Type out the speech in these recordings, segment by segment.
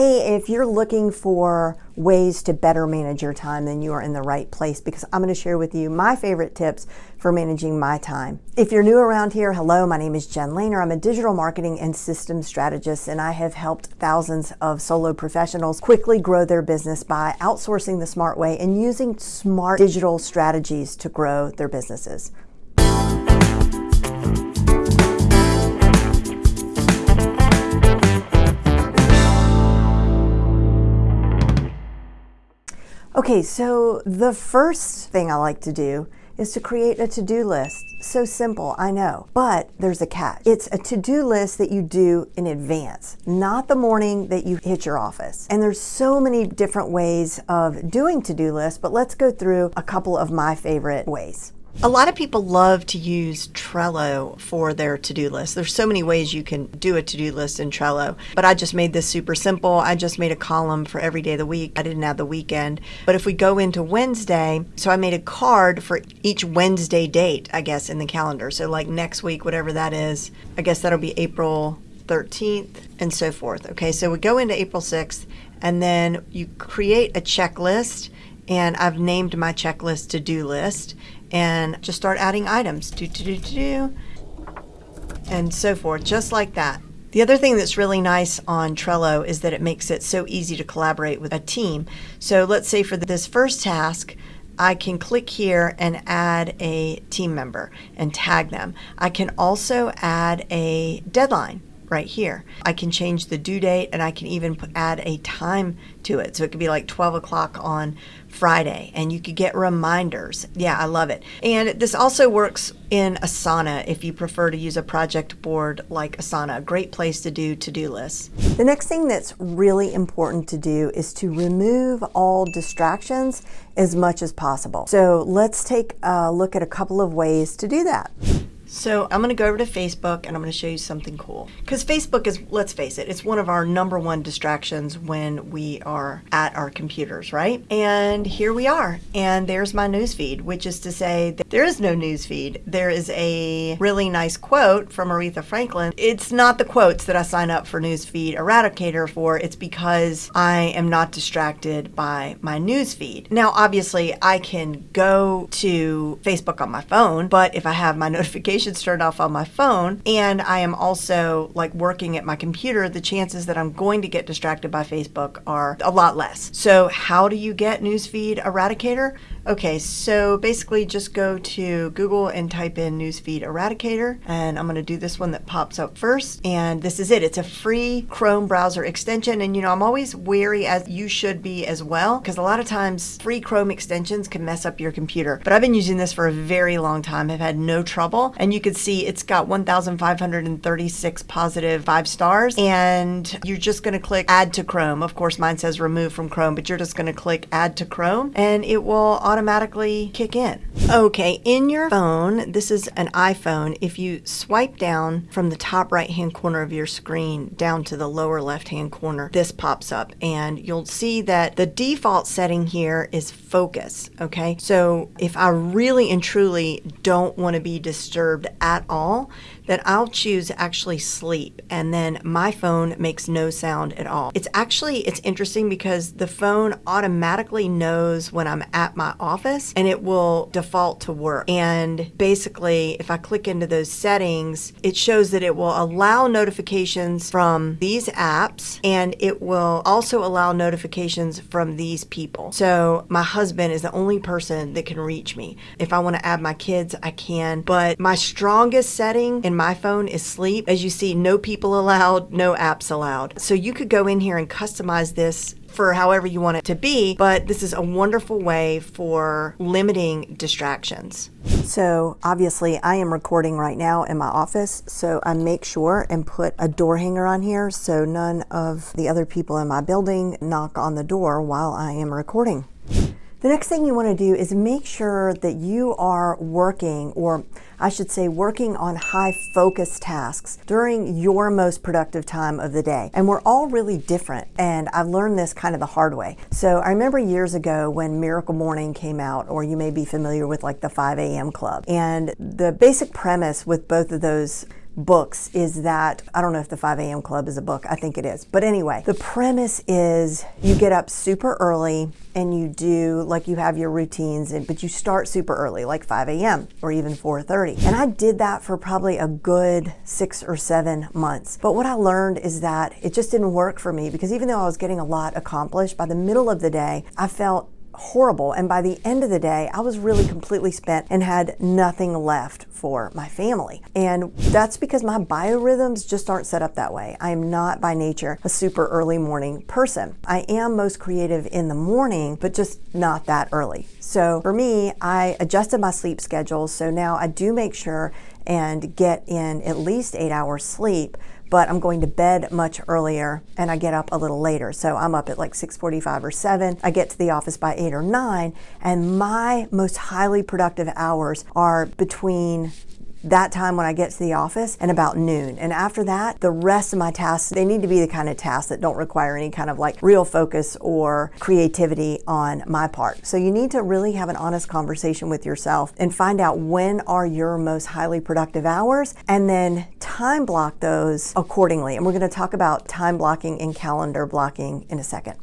Hey, if you're looking for ways to better manage your time, then you are in the right place because I'm going to share with you my favorite tips for managing my time. If you're new around here, hello, my name is Jen Lehner. I'm a digital marketing and systems strategist, and I have helped thousands of solo professionals quickly grow their business by outsourcing the smart way and using smart digital strategies to grow their businesses. Okay, so the first thing I like to do is to create a to-do list. So simple, I know, but there's a catch. It's a to-do list that you do in advance, not the morning that you hit your office. And there's so many different ways of doing to-do lists, but let's go through a couple of my favorite ways. A lot of people love to use Trello for their to-do list. There's so many ways you can do a to-do list in Trello, but I just made this super simple. I just made a column for every day of the week. I didn't have the weekend. But if we go into Wednesday, so I made a card for each Wednesday date, I guess, in the calendar. So like next week, whatever that is, I guess that'll be April 13th and so forth. Okay, so we go into April 6th and then you create a checklist and I've named my checklist to-do list and just start adding items. Do, do, do, do, do, and so forth, just like that. The other thing that's really nice on Trello is that it makes it so easy to collaborate with a team. So let's say for this first task, I can click here and add a team member and tag them. I can also add a deadline right here. I can change the due date and I can even put, add a time to it. So it could be like 12 o'clock on Friday and you could get reminders. Yeah, I love it. And this also works in Asana if you prefer to use a project board like Asana, a great place to do to-do lists. The next thing that's really important to do is to remove all distractions as much as possible. So let's take a look at a couple of ways to do that. So I'm going to go over to Facebook and I'm going to show you something cool. Because Facebook is, let's face it, it's one of our number one distractions when we are at our computers, right? And here we are. And there's my newsfeed, which is to say that there is no newsfeed. There is a really nice quote from Aretha Franklin. It's not the quotes that I sign up for Newsfeed Eradicator for. It's because I am not distracted by my newsfeed. Now, obviously, I can go to Facebook on my phone, but if I have my notifications notifications turned off on my phone and I am also like working at my computer, the chances that I'm going to get distracted by Facebook are a lot less. So how do you get Newsfeed Eradicator? Okay, so basically just go to Google and type in Newsfeed Eradicator and I'm going to do this one that pops up first and this is it. It's a free Chrome browser extension and you know I'm always wary as you should be as well because a lot of times free Chrome extensions can mess up your computer but I've been using this for a very long time. I've had no trouble and you can see it's got 1,536 positive five stars and you're just going to click add to Chrome. Of course mine says remove from Chrome but you're just going to click add to Chrome and it will automatically kick in. Okay, in your phone, this is an iPhone, if you swipe down from the top right hand corner of your screen down to the lower left hand corner, this pops up and you'll see that the default setting here is focus, okay? So if I really and truly don't want to be disturbed at all, then I'll choose actually sleep and then my phone makes no sound at all. It's actually, it's interesting because the phone automatically knows when I'm at my office and it will default to work. And basically, if I click into those settings, it shows that it will allow notifications from these apps and it will also allow notifications from these people. So my husband is the only person that can reach me. If I want to add my kids, I can, but my strongest setting in my phone is sleep. As you see, no people allowed, no apps allowed. So you could go in here and customize this for however you want it to be, but this is a wonderful way for limiting distractions. So obviously I am recording right now in my office, so I make sure and put a door hanger on here so none of the other people in my building knock on the door while I am recording. The next thing you want to do is make sure that you are working, or I should say working on high focus tasks during your most productive time of the day. And we're all really different, and I've learned this kind of the hard way. So I remember years ago when Miracle Morning came out, or you may be familiar with like the 5 a.m. club. And the basic premise with both of those books is that I don't know if the 5 a.m. club is a book. I think it is. But anyway, the premise is you get up super early and you do like you have your routines but you start super early like 5 a.m or even 4.30 and i did that for probably a good six or seven months but what i learned is that it just didn't work for me because even though i was getting a lot accomplished by the middle of the day i felt horrible. And by the end of the day, I was really completely spent and had nothing left for my family. And that's because my biorhythms just aren't set up that way. I am not by nature a super early morning person. I am most creative in the morning, but just not that early. So for me, I adjusted my sleep schedule. So now I do make sure and get in at least eight hours sleep but I'm going to bed much earlier and I get up a little later. So I'm up at like 6:45 or 7. I get to the office by 8 or 9 and my most highly productive hours are between that time when I get to the office and about noon. And after that, the rest of my tasks, they need to be the kind of tasks that don't require any kind of like real focus or creativity on my part. So you need to really have an honest conversation with yourself and find out when are your most highly productive hours and then time block those accordingly. And we're going to talk about time blocking and calendar blocking in a second.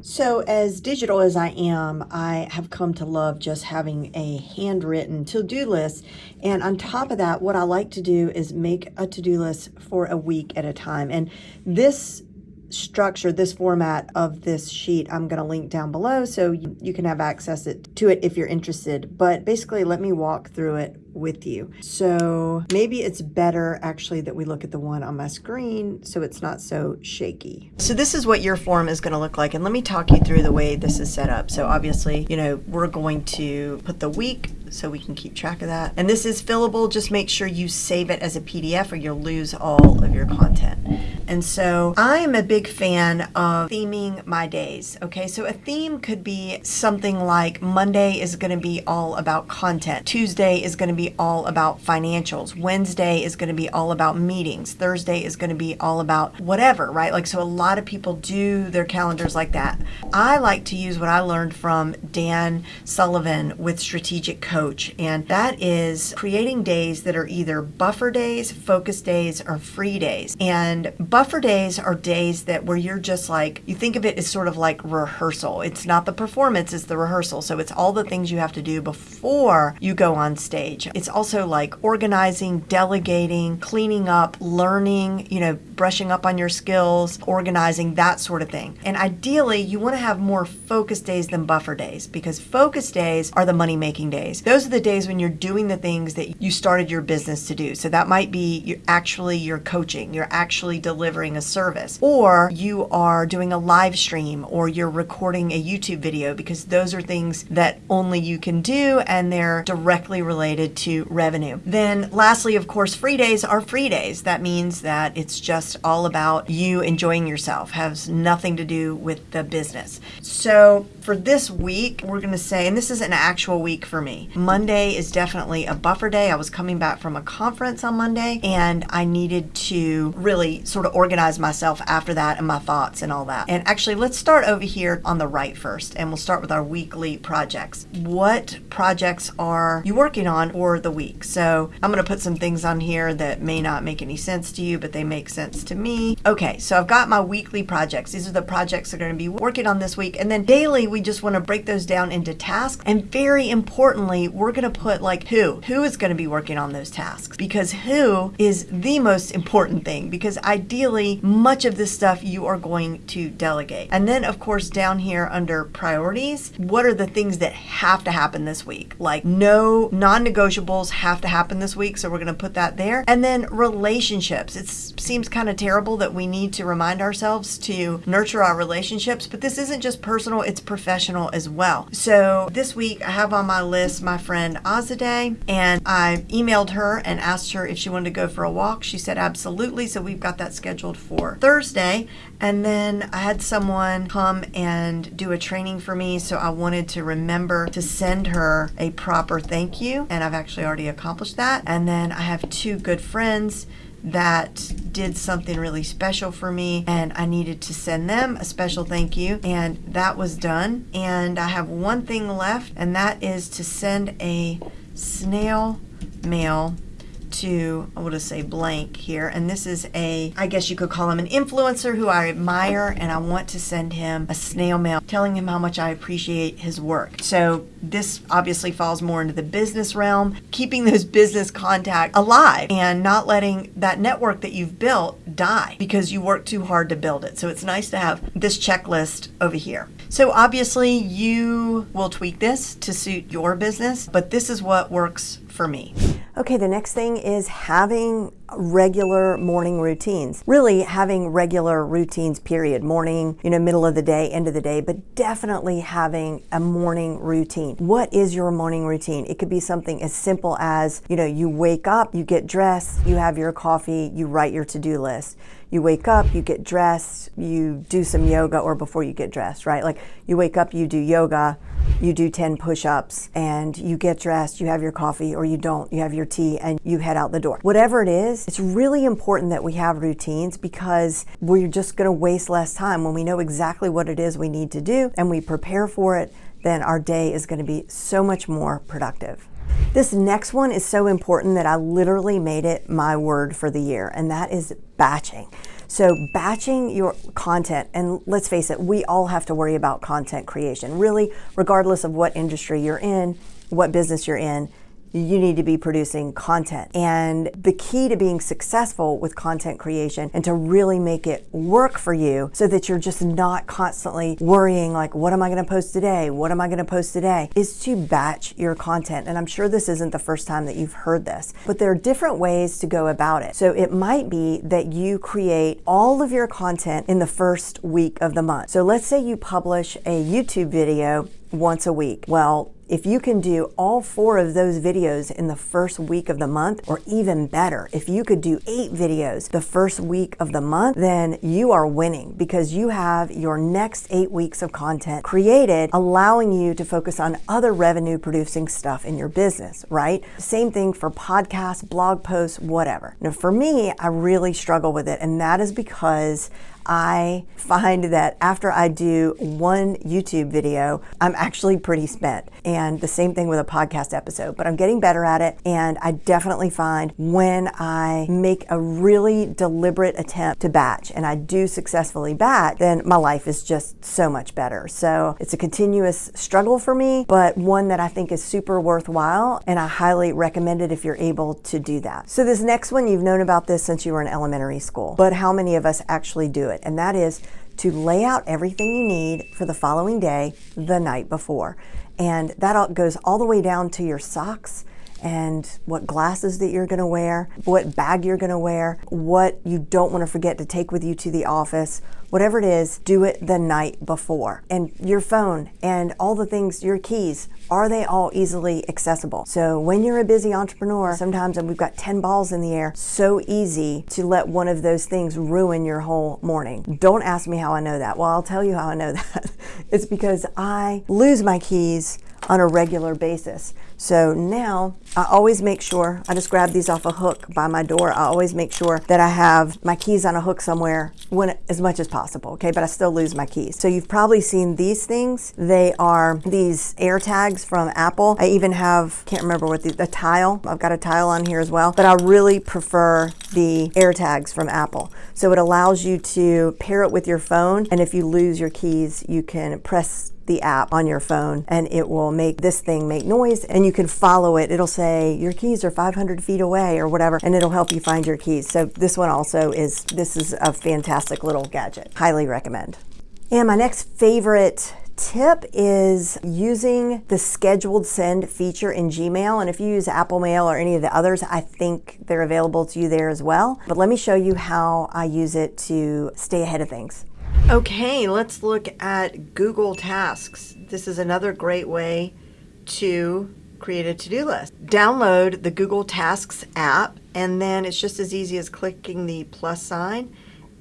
So, as digital as I am, I have come to love just having a handwritten to do list. And on top of that, what I like to do is make a to do list for a week at a time. And this structure, this format of this sheet, I'm going to link down below so you, you can have access it, to it if you're interested. But basically, let me walk through it with you. So maybe it's better actually that we look at the one on my screen so it's not so shaky. So this is what your form is going to look like. And let me talk you through the way this is set up. So obviously, you know, we're going to put the week so we can keep track of that. And this is fillable. Just make sure you save it as a PDF or you'll lose all of your content. And so I am a big fan of theming my days. Okay, so a theme could be something like Monday is going to be all about content, Tuesday is going to be all about financials, Wednesday is going to be all about meetings, Thursday is going to be all about whatever, right? Like, so a lot of people do their calendars like that. I like to use what I learned from Dan Sullivan with Strategic Coach, and that is creating days that are either buffer days, focus days, or free days. And buffer days are days that where you're just like, you think of it as sort of like rehearsal. It's not the performance, it's the rehearsal. So it's all the things you have to do before you go on stage. It's also like organizing, delegating, cleaning up, learning, you know, brushing up on your skills, organizing, that sort of thing. And ideally, you want to have more focus days than buffer days because focus days are the money making days. Those are the days when you're doing the things that you started your business to do. So that might be you're actually your coaching, you're actually delivering delivering a service, or you are doing a live stream, or you're recording a YouTube video, because those are things that only you can do and they're directly related to revenue. Then, lastly, of course, free days are free days. That means that it's just all about you enjoying yourself, has nothing to do with the business. So, for this week, we're going to say, and this is an actual week for me. Monday is definitely a buffer day. I was coming back from a conference on Monday and I needed to really sort of organize myself after that and my thoughts and all that. And actually, let's start over here on the right first and we'll start with our weekly projects. What projects are you working on for the week? So I'm going to put some things on here that may not make any sense to you, but they make sense to me. Okay, so I've got my weekly projects. These are the projects I'm going to be working on this week. And then daily, we just want to break those down into tasks. And very importantly, we're going to put like who. Who is going to be working on those tasks? Because who is the most important thing? Because ideally, much of this stuff you are going to delegate. And then, of course, down here under priorities, what are the things that have to happen this week? Like no non negotiables have to happen this week. So we're going to put that there. And then relationships. It seems kind of terrible that we need to remind ourselves to nurture our relationships, but this isn't just personal, it's professional professional as well. So this week I have on my list my friend Azadeh and I emailed her and asked her if she wanted to go for a walk. She said absolutely. So we've got that scheduled for Thursday. And then I had someone come and do a training for me. So I wanted to remember to send her a proper thank you. And I've actually already accomplished that. And then I have two good friends that did something really special for me and I needed to send them a special thank you and that was done and I have one thing left and that is to send a snail mail to, I will just say blank here, and this is a, I guess you could call him an influencer who I admire, and I want to send him a snail mail telling him how much I appreciate his work. So this obviously falls more into the business realm, keeping those business contacts alive and not letting that network that you've built die because you worked too hard to build it. So it's nice to have this checklist over here. So obviously you will tweak this to suit your business, but this is what works for me. Okay, the next thing is having regular morning routines. Really having regular routines, period. Morning, you know, middle of the day, end of the day, but definitely having a morning routine. What is your morning routine? It could be something as simple as, you know, you wake up, you get dressed, you have your coffee, you write your to do list. You wake up, you get dressed, you do some yoga, or before you get dressed, right? Like you wake up, you do yoga, you do 10 push ups, and you get dressed, you have your coffee, or you don't, you have your tea, and you head out the door. Whatever it is, it's really important that we have routines because we're just gonna waste less time when we know exactly what it is we need to do and we prepare for it, then our day is gonna be so much more productive. This next one is so important that I literally made it my word for the year, and that is batching. So, batching your content, and let's face it, we all have to worry about content creation, really, regardless of what industry you're in, what business you're in you need to be producing content. And the key to being successful with content creation and to really make it work for you so that you're just not constantly worrying, like, what am I going to post today? What am I going to post today? Is to batch your content. And I'm sure this isn't the first time that you've heard this, but there are different ways to go about it. So it might be that you create all of your content in the first week of the month. So let's say you publish a YouTube video once a week. Well, if you can do all four of those videos in the first week of the month, or even better, if you could do eight videos the first week of the month, then you are winning because you have your next eight weeks of content created, allowing you to focus on other revenue producing stuff in your business, right? Same thing for podcasts, blog posts, whatever. Now, for me, I really struggle with it, and that is because I find that after I do one YouTube video, I'm actually pretty spent. And the same thing with a podcast episode, but I'm getting better at it. And I definitely find when I make a really deliberate attempt to batch and I do successfully batch, then my life is just so much better. So it's a continuous struggle for me, but one that I think is super worthwhile. And I highly recommend it if you're able to do that. So this next one, you've known about this since you were in elementary school, but how many of us actually do it? It, and that is to lay out everything you need for the following day the night before. And that goes all the way down to your socks and what glasses that you're going to wear, what bag you're going to wear, what you don't want to forget to take with you to the office, whatever it is, do it the night before. And your phone and all the things, your keys, are they all easily accessible? So when you're a busy entrepreneur, sometimes and we've got 10 balls in the air, so easy to let one of those things ruin your whole morning. Don't ask me how I know that. Well, I'll tell you how I know that. it's because I lose my keys on a regular basis. So now I always make sure, I just grab these off a hook by my door. I always make sure that I have my keys on a hook somewhere when as much as possible, okay? But I still lose my keys. So you've probably seen these things. They are these air tags from Apple. I even have, can't remember what the, the tile. I've got a tile on here as well, but I really prefer the air tags from Apple. So it allows you to pair it with your phone. And if you lose your keys, you can press the app on your phone and it will make this thing make noise and you can follow it. It'll say your keys are 500 feet away or whatever and it'll help you find your keys. So this one also is, this is a fantastic little gadget. Highly recommend. And my next favorite tip is using the scheduled send feature in Gmail. And if you use Apple Mail or any of the others, I think they're available to you there as well. But let me show you how I use it to stay ahead of things. Okay, let's look at Google Tasks. This is another great way to create a to-do list. Download the Google Tasks app and then it's just as easy as clicking the plus sign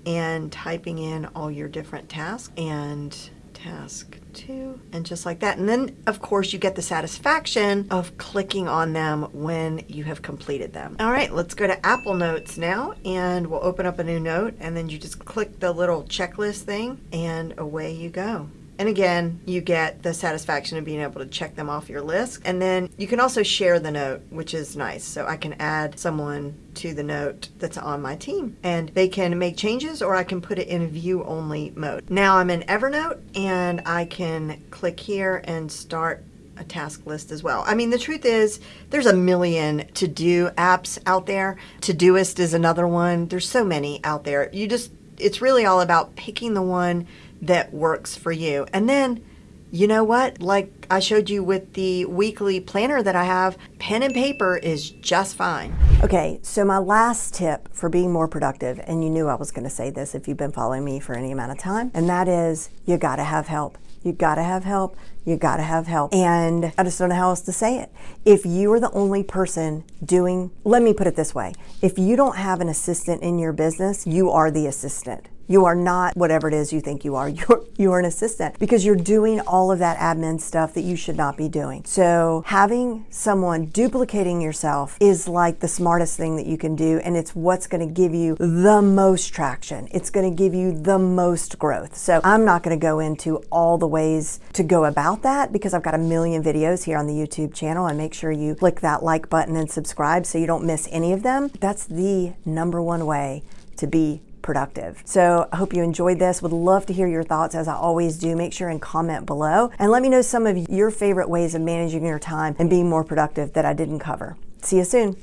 and typing in all your different tasks and task two, and just like that. And then, of course, you get the satisfaction of clicking on them when you have completed them. All right, let's go to Apple Notes now, and we'll open up a new note, and then you just click the little checklist thing, and away you go. And again, you get the satisfaction of being able to check them off your list. And then you can also share the note, which is nice. So I can add someone to the note that's on my team and they can make changes or I can put it in view only mode. Now I'm in Evernote and I can click here and start a task list as well. I mean, the truth is, there's a million to do apps out there. Todoist is another one. There's so many out there. You just, it's really all about picking the one that works for you. And then, you know what? Like I showed you with the weekly planner that I have, pen and paper is just fine. Okay, so my last tip for being more productive, and you knew I was going to say this if you've been following me for any amount of time, and that is you got to have help. You gotta have help. You gotta have help. And I just don't know how else to say it. If you are the only person doing, let me put it this way if you don't have an assistant in your business, you are the assistant. You are not whatever it is you think you are. You're, you're an assistant because you're doing all of that admin stuff that you should not be doing. So having someone duplicating yourself is like the smartest thing that you can do. And it's what's going to give you the most traction. It's going to give you the most growth. So I'm not going to go into all the ways to go about that because I've got a million videos here on the YouTube channel and make sure you click that like button and subscribe so you don't miss any of them. That's the number one way to be productive. So I hope you enjoyed this. Would love to hear your thoughts as I always do. Make sure and comment below and let me know some of your favorite ways of managing your time and being more productive that I didn't cover. See you soon.